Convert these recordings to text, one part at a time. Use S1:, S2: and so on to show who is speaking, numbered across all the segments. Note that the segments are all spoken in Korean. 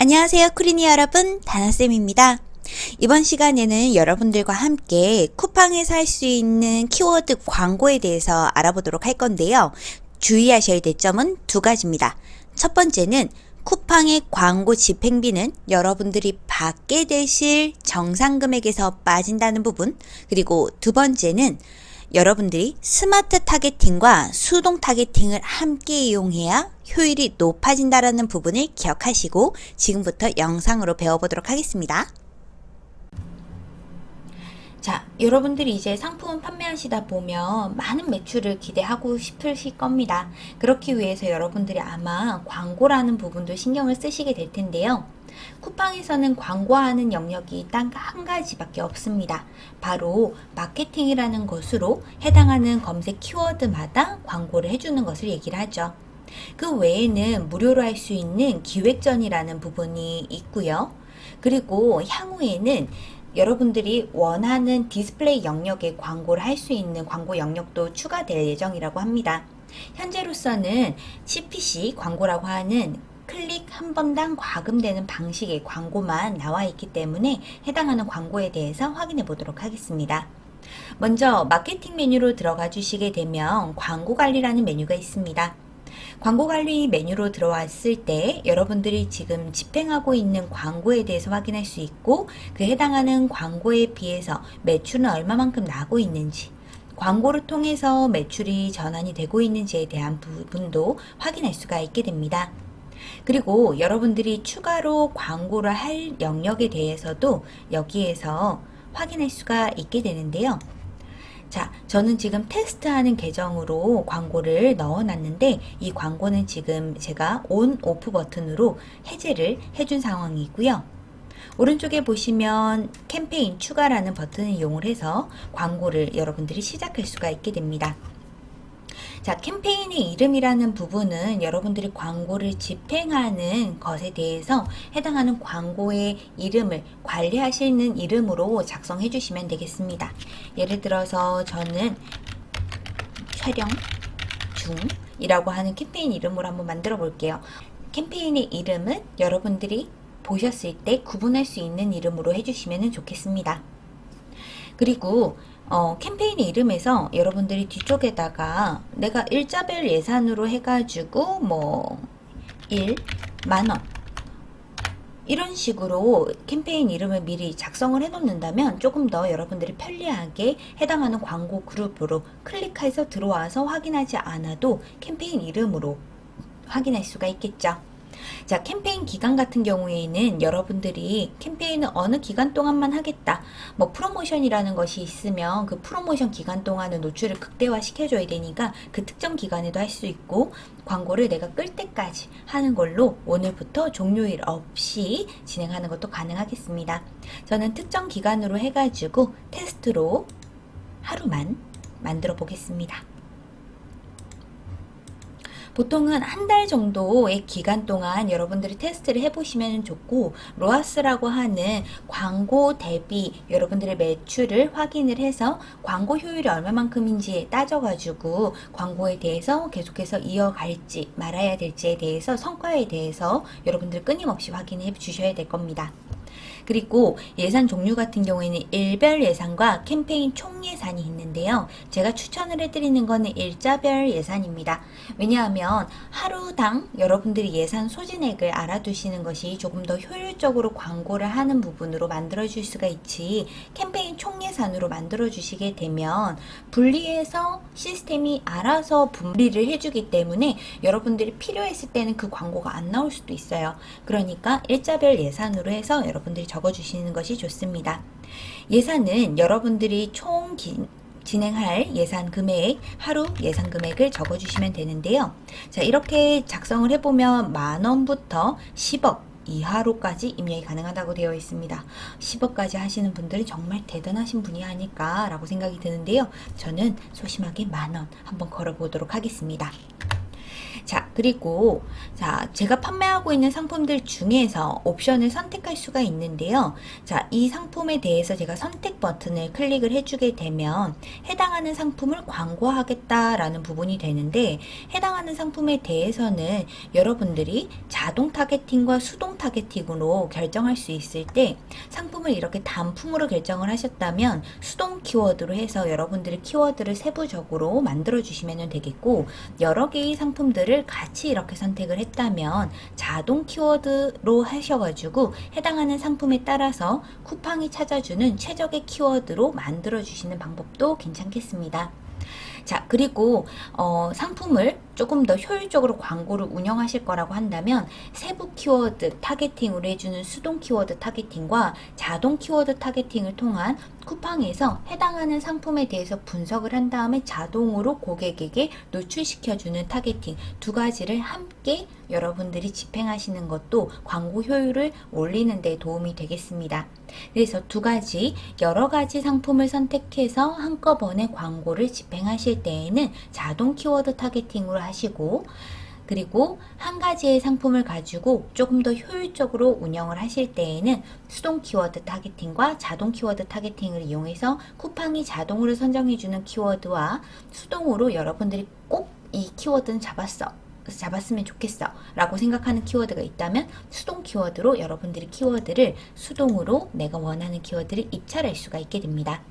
S1: 안녕하세요 쿠린이 여러분 다나쌤입니다. 이번 시간에는 여러분들과 함께 쿠팡에서 할 수 있는 키워드 광고에 대해서 알아보도록 할 건데요. 주의하셔야 될 점은 두 가지입니다. 첫 번째는 쿠팡의 광고 집행비는 여러분들이 받게 되실 정산 금액에서 빠진다는 부분 그리고 두 번째는 여러분들이 smart targeting과 수동 targeting을 함께 이용해야 효율이 높아진다는 부분을 기억하시고 지금부터 영상으로 배워보도록 하겠습니다. 자, 여러분들이 이제 상품 판매하시다 보면 많은 매출을 기대하고 싶으실 겁니다. 그렇기 위해서 여러분들이 아마 광고라는 부분도 신경을 쓰시게 될 텐데요. 쿠팡에서는 광고하는 영역이 딱 한 가지밖에 없습니다. 바로 마케팅이라는 것으로 해당하는 검색 키워드마다 광고를 해주는 것을 얘기를 하죠. 그 외에는 무료로 할 수 있는 기획전이라는 부분이 있고요. 그리고 향후에는 여러분들이 원하는 디스플레이 영역에 광고를 할 수 있는 광고 영역도 추가될 예정이라고 합니다. 현재로서는 CPC 광고라고 하는 클릭 한 번당 과금되는 방식의 광고만 나와 있기 때문에 해당하는 광고에 대해서 확인해 보도록 하겠습니다. 먼저 마케팅 메뉴로 들어가 주시게 되면 광고 관리라는 메뉴가 있습니다. 광고 관리 메뉴로 들어왔을 때 여러분들이 지금 집행하고 있는 광고에 대해서 확인할 수 있고 그 해당하는 광고에 비해서 매출은 얼마만큼 나고 있는지 광고를 통해서 매출이 전환이 되고 있는지에 대한 부분도 확인할 수가 있게 됩니다. 그리고 여러분들이 추가로 광고를 할 영역에 대해서도 여기에서 확인할 수가 있게 되는데요. 자, 저는 지금 테스트하는 계정으로 광고를 넣어놨는데 이 광고는 지금 제가 온, 오프 버튼으로 해제를 해준 상황이고요. 오른쪽에 보시면 캠페인 추가라는 버튼을 이용을 해서 광고를 여러분들이 시작할 수가 있게 됩니다. 자, 캠페인의 이름이라는 부분은 여러분들이 광고를 집행하는 것에 대해서 해당하는 광고의 이름을 관리하시는 이름으로 작성해 주시면 되겠습니다. 예를 들어서 저는 촬영 중 이라고 하는 캠페인 이름으로 한번 만들어 볼게요. 캠페인의 이름은 여러분들이 보셨을 때 구분할 수 있는 이름으로 해주시면 좋겠습니다. 그리고 어, 캠페인의 이름에서 여러분들이 뒤쪽에다가 내가 일자별 예산으로 해가지고 뭐 1, 만원 이런 식으로 캠페인 이름을 미리 작성을 해 놓는다면 조금 더 여러분들이 편리하게 해당하는 광고 그룹으로 클릭해서 들어와서 확인하지 않아도 캠페인 이름으로 확인할 수가 있겠죠. 자 캠페인 기간 같은 경우에는 여러분들이 캠페인은 어느 기간 동안만 하겠다 뭐 프로모션이라는 것이 있으면 그 프로모션 기간 동안은 노출을 극대화 시켜줘야 되니까 그 특정 기간에도 할 수 있고 광고를 내가 끌 때까지 하는 걸로 오늘부터 종료일 없이 진행하는 것도 가능하겠습니다. 저는 특정 기간으로 해가지고 테스트로 하루만 만들어 보겠습니다 보통은 한 달 정도의 기간 동안 여러분들이 테스트를 해보시면 좋고 로아스라고 하는 광고 대비 여러분들의 매출을 확인을 해서 광고 효율이 얼마만큼인지 따져가지고 광고에 대해서 계속해서 이어갈지 말아야 될지에 대해서 성과에 대해서 여러분들 끊임없이 확인해 주셔야 될 겁니다. 그리고 예산 종류 같은 경우에는 일별 예산과 캠페인 총 예산이 있는데요. 제가 추천을 해드리는 거는 일자별 예산입니다. 왜냐하면 하루당 여러분들이 예산 소진액을 알아두시는 것이 조금 더 효율적으로 광고를 하는 부분으로 만들어 줄 수가 있지 캠페인 총 예산으로 만들어 주시게 되면 분리해서 시스템이 알아서 분리를 해주기 때문에 여러분들이 필요했을 때는 그 광고가 안 나올 수도 있어요. 그러니까 일자별 예산으로 해서 여러분들이 적 어주시는 것이 좋습니다. 예산은 여러분들이 총 기, 진행할 예산 금액, 하루 예산 금액을 적어주시면 되는데요. 자, 이렇게 작성을 해보면 만원부터 10억 이하로까지 입력이 가능하다고 되어 있습니다. 10억까지 하시는 분들이 정말 대단하신 분이 아닐까 라고 생각이 드는데요. 저는 소심하게 만원 한번 걸어보도록 하겠습니다. 자, 그리고 자, 제가 판매하고 있는 상품들 중에서 옵션을 선택할 수가 있는데요. 자, 이 상품에 대해서 제가 선택 버튼을 클릭을 해주게 되면 해당하는 상품을 광고하겠다라는 부분이 되는데 해당하는 상품에 대해서는 여러분들이 자동 타겟팅과 수동 타겟팅으로 결정할 수 있을 때 상품을 이렇게 단품으로 결정을 하셨다면 수동 키워드로 해서 여러분들의 키워드를 세부적으로 만들어 주시면 되겠고 여러 개의 상품 들을 같이 이렇게 선택을 했다면 자동 키워드로 하셔가지고 해당하는 상품에 따라서 쿠팡이 찾아주는 최적의 키워드로 만들어 주시는 방법도 괜찮겠습니다. 자 그리고 어, 상품을 조금 더 효율적으로 광고를 운영하실 거라고 한다면 세부 키워드 타겟팅으로 해주는 수동 키워드 타겟팅과 자동 키워드 타겟팅을 통한 쿠팡에서 해당하는 상품에 대해서 분석을 한 다음에 자동으로 고객에게 노출시켜주는 타겟팅 두 가지를 함께 여러분들이 집행하시는 것도 광고 효율을 올리는 데 도움이 되겠습니다. 그래서 두 가지 여러 가지 상품을 선택해서 한꺼번에 광고를 집행하실 때에는 자동 키워드 타겟팅으로 하시고 그리고 한 가지의 상품을 가지고 조금 더 효율적으로 운영을 하실 때에는 수동 키워드 타겟팅과 자동 키워드 타겟팅을 이용해서 쿠팡이 자동으로 선정해주는 키워드와 수동으로 여러분들이 꼭 이 키워드는 잡았어 잡았으면 좋겠어 라고 생각하는 키워드가 있다면 수동 키워드로 여러분들이 키워드를 수동으로 내가 원하는 키워드를 입찰할 수가 있게 됩니다.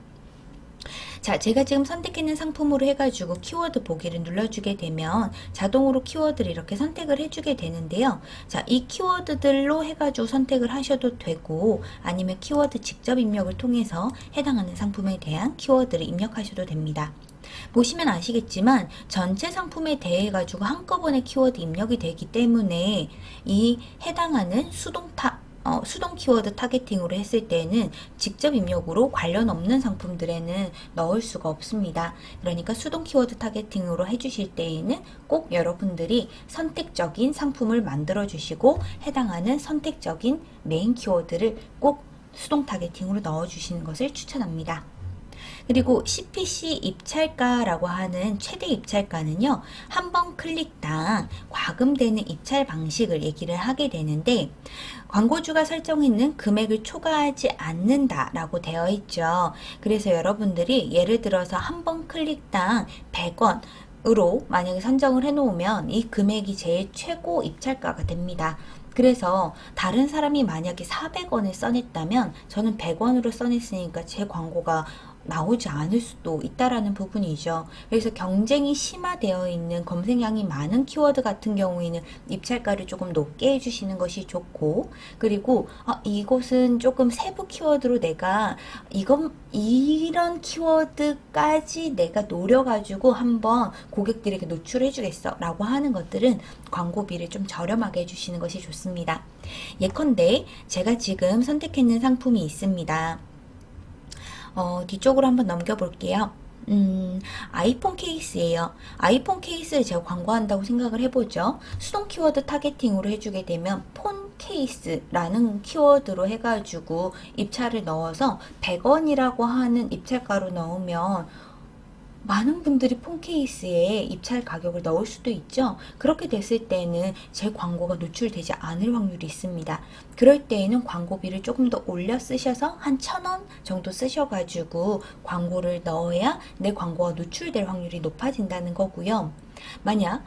S1: 자, 제가 지금 선택했는 상품으로 해가지고 키워드 보기를 눌러주게 되면 자동으로 키워드를 이렇게 선택을 해주게 되는데요. 자, 이 키워드들로 해가지고 선택을 하셔도 되고 아니면 키워드 직접 입력을 통해서 해당하는 상품에 대한 키워드를 입력하셔도 됩니다. 보시면 아시겠지만 전체 상품에 대해 가지고 한꺼번에 키워드 입력이 되기 때문에 이 해당하는 수동 타 어, 수동 키워드 타겟팅으로 했을 때는 직접 입력으로 관련 없는 상품들에는 넣을 수가 없습니다. 그러니까 수동 키워드 타겟팅으로 해주실 때에는 꼭 여러분들이 선택적인 상품을 만들어 주시고 해당하는 선택적인 메인 키워드를 꼭 수동 타겟팅으로 넣어 주시는 것을 추천합니다. 그리고 CPC 입찰가라고 하는 최대 입찰가는요. 한 번 클릭당 과금되는 입찰 방식을 얘기를 하게 되는데 광고주가 설정했는 금액을 초과하지 않는다 라고 되어 있죠. 그래서 여러분들이 예를 들어서 한 번 클릭당 100원 으로 만약에 선정을 해 놓으면 이 금액이 제일 최고 입찰가가 됩니다. 그래서 다른 사람이 만약에 400원을 써냈다면 저는 100원으로 써냈으니까 제 광고가 나오지 않을 수도 있다라는 부분이죠. 그래서 경쟁이 심화되어 있는 검색량이 많은 키워드 같은 경우에는 입찰가를 조금 높게 해주시는 것이 좋고 그리고 아, 이곳은 조금 세부 키워드로 내가 이건 이런 키워드까지 내가 노려가지고 한번 고객들에게 노출해 주겠어 라고 하는 것들은 광고비를 좀 저렴하게 해주시는 것이 좋습니다. 예컨대 제가 지금 선택했는 상품이 있습니다. 어, 뒤쪽으로 한번 넘겨볼게요. 음, 아이폰 케이스예요. 아이폰 케이스를 제가 광고한다고 생각을 해보죠. 수동 키워드 타겟팅으로 해주게 되면 폰 케이스라는 키워드로 해가지고 입찰을 넣어서 100원이라고 하는 입찰가로 넣으면 많은 분들이 폰 케이스에 입찰 가격을 넣을 수도 있죠. 그렇게 됐을 때는 제 광고가 노출되지 않을 확률이 있습니다. 그럴 때에는 광고비를 조금 더 올려 쓰셔서 한 천 원 정도 쓰셔가지고 광고를 넣어야 내 광고가 노출될 확률이 높아진다는 거고요. 만약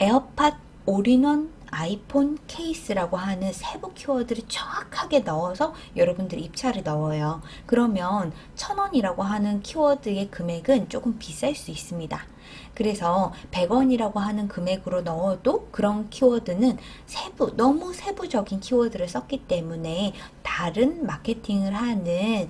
S1: 에어팟 올인원 아이폰 케이스라고 하는 세부 키워드를 정확하게 넣어서 여러분들이 입찰을 넣어요. 그러면 천원이라고 하는 키워드의 금액은 조금 비쌀 수 있습니다. 그래서 100원이라고 하는 금액으로 넣어도 그런 키워드는 세부, 너무 세부적인 키워드를 썼기 때문에 다른 마케팅을 하는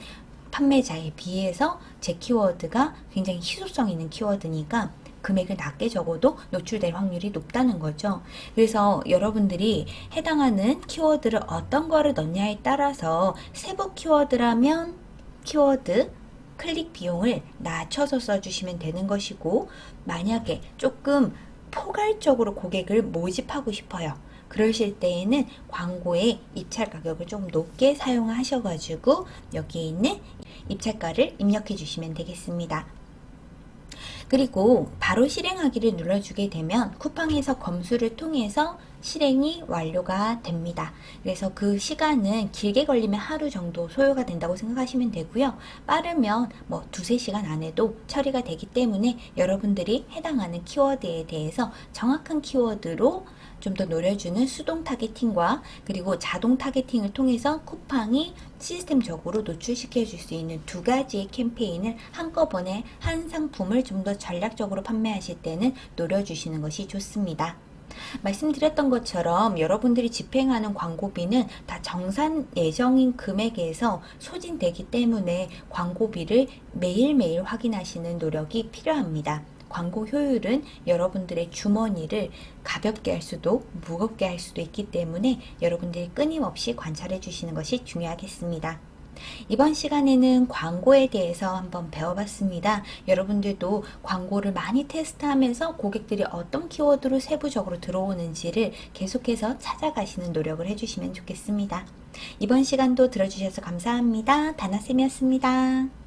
S1: 판매자에 비해서 제 키워드가 굉장히 희소성 있는 키워드니까 금액을 낮게 적어도 노출될 확률이 높다는 거죠. 그래서 여러분들이 해당하는 키워드를 어떤 거를 넣냐에 따라서 세부 키워드라면 키워드 클릭 비용을 낮춰서 써주시면 되는 것이고 만약에 조금 포괄적으로 고객을 모집하고 싶어요. 그러실 때에는 광고의 입찰 가격을 좀 높게 사용하셔가지고 여기에 있는 입찰가를 입력해 주시면 되겠습니다. 그리고 바로 실행하기를 눌러주게 되면 쿠팡에서 검수를 통해서 실행이 완료가 됩니다. 그래서 그 시간은 길게 걸리면 하루 정도 소요가 된다고 생각하시면 되고요. 빠르면 뭐 두세 시간 안에도 처리가 되기 때문에 여러분들이 해당하는 키워드에 대해서 정확한 키워드로 좀 더 노려주는 수동 타겟팅과 그리고 자동 타겟팅을 통해서 쿠팡이 시스템적으로 노출시켜 줄 수 있는 두 가지의 캠페인을 한꺼번에 한 상품을 좀 더 전략적으로 판매하실 때는 노려주시는 것이 좋습니다. 말씀드렸던 것처럼 여러분들이 집행하는 광고비는 다 정산 예정인 금액에서 소진되기 때문에 광고비를 매일매일 확인하시는 노력이 필요합니다. 광고 효율은 여러분들의 주머니를 가볍게 할 수도 무겁게 할 수도 있기 때문에 여러분들이 끊임없이 관찰해 주시는 것이 중요하겠습니다. 이번 시간에는 광고에 대해서 한번 배워봤습니다. 여러분들도 광고를 많이 테스트하면서 고객들이 어떤 키워드로 세부적으로 들어오는지를 계속해서 찾아가시는 노력을 해주시면 좋겠습니다. 이번 시간도 들어주셔서 감사합니다. 다나쌤이었습니다.